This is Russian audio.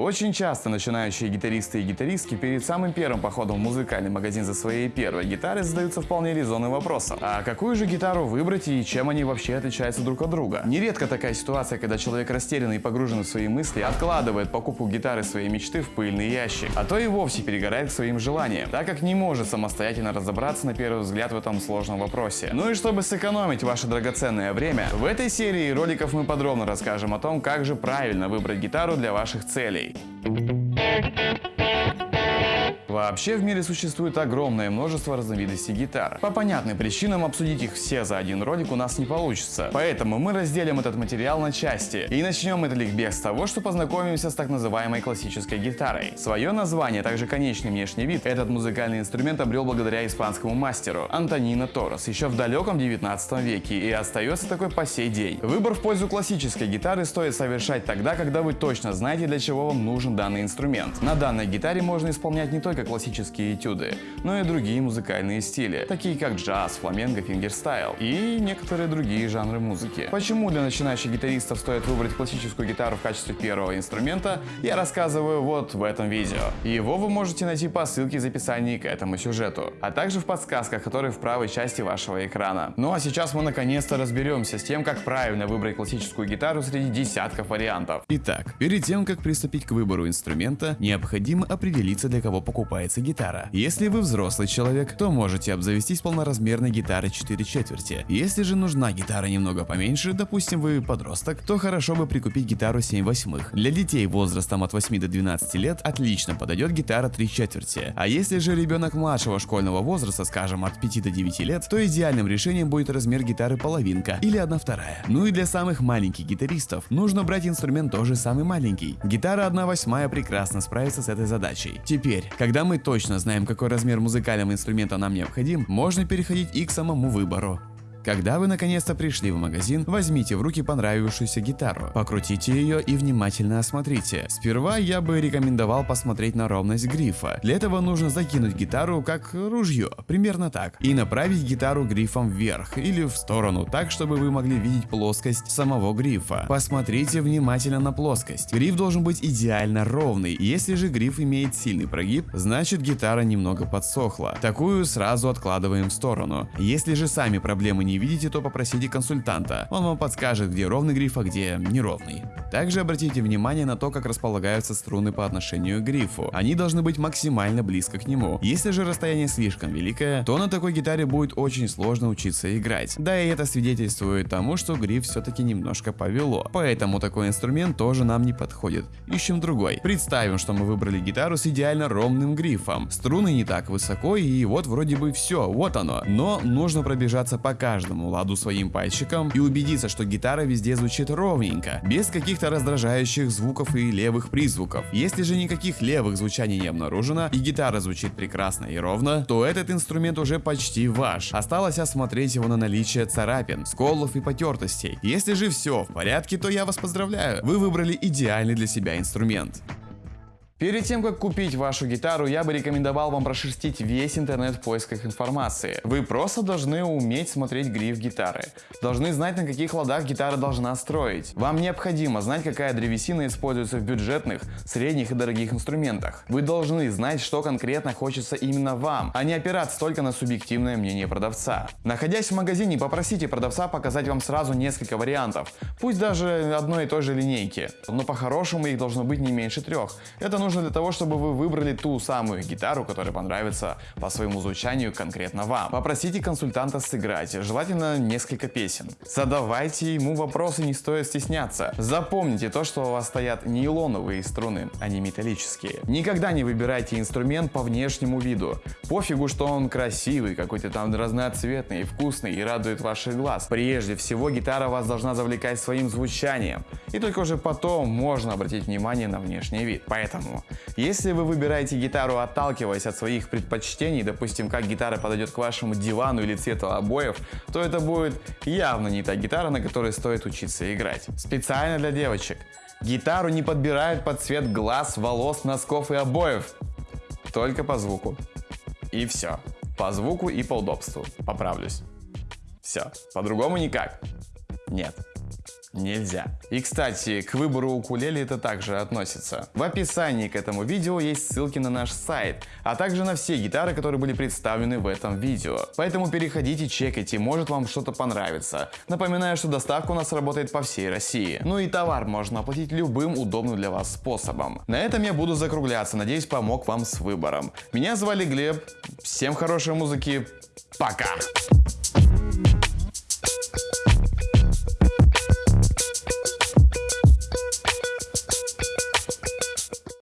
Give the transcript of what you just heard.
Очень часто начинающие гитаристы и гитаристки перед самым первым походом в музыкальный магазин за своей первой гитарой задаются вполне резонным вопросом. А какую же гитару выбрать и чем они вообще отличаются друг от друга? Нередко такая ситуация, когда человек растерянный и погружен в свои мысли, откладывает покупку гитары своей мечты в пыльный ящик, а то и вовсе перегорает к своим желаниям, так как не может самостоятельно разобраться на первый взгляд в этом сложном вопросе. Ну и чтобы сэкономить ваше драгоценное время, в этой серии роликов мы подробно расскажем о том, как же правильно выбрать гитару для ваших целей. Friday. Вообще в мире существует огромное множество разновидностей гитар. По понятным причинам обсудить их все за один ролик у нас не получится. Поэтому мы разделим этот материал на части. И начнем этот ликбез с того, что познакомимся с так называемой классической гитарой. Свое название, а также конечный внешний вид, этот музыкальный инструмент обрел благодаря испанскому мастеру Антонино Торрес еще в далеком 19 веке и остается такой по сей день. Выбор в пользу классической гитары стоит совершать тогда, когда вы точно знаете, для чего вам нужен данный инструмент. На данной гитаре можно исполнять не только только классические этюды, но и другие музыкальные стили, такие как джаз, фламенко, фингерстайл и некоторые другие жанры музыки. Почему для начинающих гитаристов стоит выбрать классическую гитару в качестве первого инструмента, я рассказываю вот в этом видео. Его вы можете найти по ссылке в описании к этому сюжету, а также в подсказках, которые в правой части вашего экрана. Ну а сейчас мы наконец-то разберемся с тем, как правильно выбрать классическую гитару среди десятков вариантов. Итак, перед тем, как приступить к выбору инструмента, необходимо определиться, для кого покупать покупается гитара. Если вы взрослый человек, то можете обзавестись полноразмерной гитарой 4 четверти. Если же нужна гитара немного поменьше, допустим вы подросток, то хорошо бы прикупить гитару 7 восьмых. Для детей возрастом от 8 до 12 лет отлично подойдет гитара 3 четверти. А если же ребенок младшего школьного возраста, скажем от 5 до 9 лет, то идеальным решением будет размер гитары половинка или 1 вторая. Ну и для самых маленьких гитаристов нужно брать инструмент тоже самый маленький. Гитара 1 восьмая прекрасно справится с этой задачей. Теперь, когда когда мы точно знаем, какой размер музыкального инструмента нам необходим, можно переходить и к самому выбору. Когда вы наконец-то пришли в магазин, возьмите в руки понравившуюся гитару, покрутите ее и внимательно осмотрите. Сперва я бы рекомендовал посмотреть на ровность грифа. Для этого нужно закинуть гитару как ружье, примерно так, и направить гитару грифом вверх или в сторону, так чтобы вы могли видеть плоскость самого грифа. Посмотрите внимательно на плоскость. Гриф должен быть идеально ровный, если же гриф имеет сильный прогиб, значит гитара немного подсохла. Такую сразу откладываем в сторону. Если же сами проблемы не не видите, то попросите консультанта. Он вам подскажет, где ровный гриф, а где неровный. Также обратите внимание на то, как располагаются струны по отношению к грифу. Они должны быть максимально близко к нему. Если же расстояние слишком великое, то на такой гитаре будет очень сложно учиться играть. Да и это свидетельствует тому, что гриф все-таки немножко повело. Поэтому такой инструмент тоже нам не подходит. Ищем другой. Представим, что мы выбрали гитару с идеально ровным грифом. Струны не так высоко и вот вроде бы все, вот оно. Но нужно пробежаться по каждому каждому ладу своим пальчиком и убедиться, что гитара везде звучит ровненько, без каких-то раздражающих звуков и левых призвуков. Если же никаких левых звучаний не обнаружено и гитара звучит прекрасно и ровно, то этот инструмент уже почти ваш. Осталось осмотреть его на наличие царапин, сколов и потертостей. Если же все в порядке, то я вас поздравляю, вы выбрали идеальный для себя инструмент. Перед тем, как купить вашу гитару, я бы рекомендовал вам прошерстить весь интернет в поисках информации. Вы просто должны уметь смотреть гриф гитары. Должны знать, на каких ладах гитара должна строить. Вам необходимо знать, какая древесина используется в бюджетных, средних и дорогих инструментах. Вы должны знать, что конкретно хочется именно вам, а не опираться только на субъективное мнение продавца. Находясь в магазине, попросите продавца показать вам сразу несколько вариантов, пусть даже одной и той же линейки. Но по-хорошему их должно быть не меньше трех. Это нужно нужно для того, чтобы вы выбрали ту самую гитару, которая понравится по своему звучанию конкретно вам. Попросите консультанта сыграть, желательно несколько песен. Задавайте ему вопросы, не стоит стесняться. Запомните то, что у вас стоят нейлоновые струны, а не металлические. Никогда не выбирайте инструмент по внешнему виду. Пофигу, что он красивый, какой-то там разноцветный, вкусный и радует ваших глаз. Прежде всего, гитара вас должна завлекать своим звучанием. И только уже потом можно обратить внимание на внешний вид. Поэтому если вы выбираете гитару, отталкиваясь от своих предпочтений, допустим, как гитара подойдет к вашему дивану или цвету обоев, то это будет явно не та гитара, на которой стоит учиться играть. Специально для девочек. Гитару не подбирают под цвет глаз, волос, носков и обоев. Только по звуку. И все. По звуку и по удобству. Поправлюсь. Все. По-другому никак. Нет. Нельзя. И кстати, к выбору укулеле это также относится. В описании к этому видео есть ссылки на наш сайт, а также на все гитары, которые были представлены в этом видео. Поэтому переходите, чекайте, может вам что-то понравится. Напоминаю, что доставка у нас работает по всей России. Ну и товар можно оплатить любым удобным для вас способом. На этом я буду закругляться, надеюсь помог вам с выбором. Меня звали Глеб, всем хорошей музыки, пока!